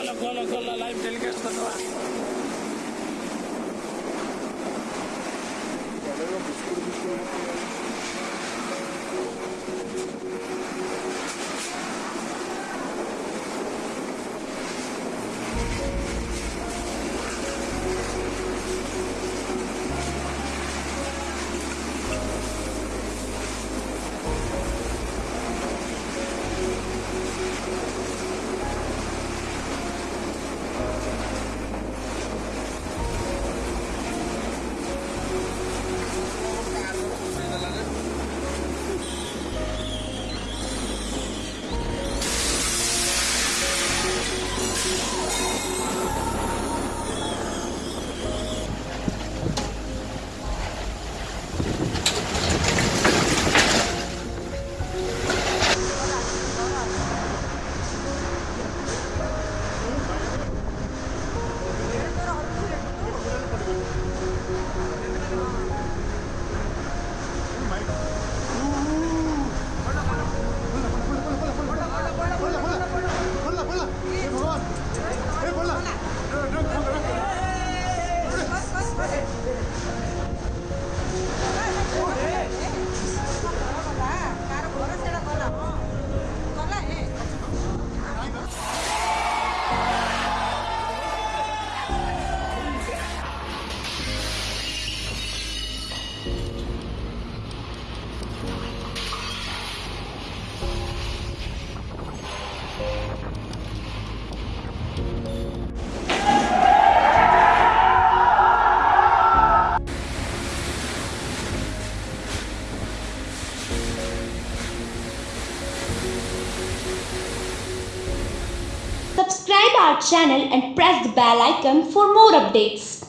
గోల గోల గోల live Subscribe our channel and press the bell icon for more updates.